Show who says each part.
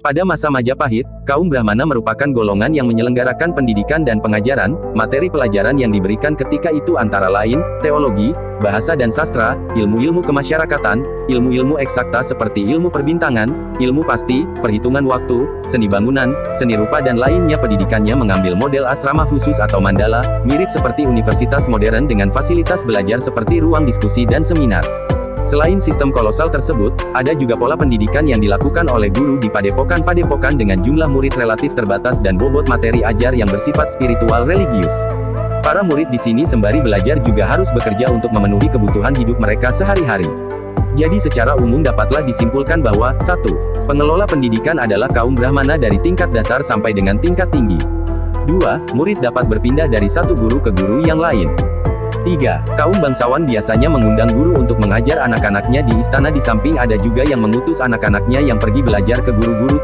Speaker 1: Pada masa Majapahit, kaum Brahmana merupakan golongan yang menyelenggarakan pendidikan dan pengajaran, materi pelajaran yang diberikan ketika itu antara lain, teologi, bahasa dan sastra, ilmu-ilmu kemasyarakatan, ilmu-ilmu eksakta seperti ilmu perbintangan, ilmu pasti, perhitungan waktu, seni bangunan, seni rupa dan lainnya pendidikannya mengambil model asrama khusus atau mandala, mirip seperti universitas modern dengan fasilitas belajar seperti ruang diskusi dan seminar. Selain sistem kolosal tersebut, ada juga pola pendidikan yang dilakukan oleh guru di padepokan-padepokan dengan jumlah murid relatif terbatas dan bobot materi ajar yang bersifat spiritual religius. Para murid di sini sembari belajar juga harus bekerja untuk memenuhi kebutuhan hidup mereka sehari-hari. Jadi secara umum dapatlah disimpulkan bahwa, 1. Pengelola pendidikan adalah kaum Brahmana dari tingkat dasar sampai dengan tingkat tinggi. 2. Murid dapat berpindah dari satu guru ke guru yang lain. 3. Kaum bangsawan biasanya mengundang guru untuk mengajar anak-anaknya di istana di samping ada juga yang mengutus anak-anaknya yang pergi belajar ke guru-guru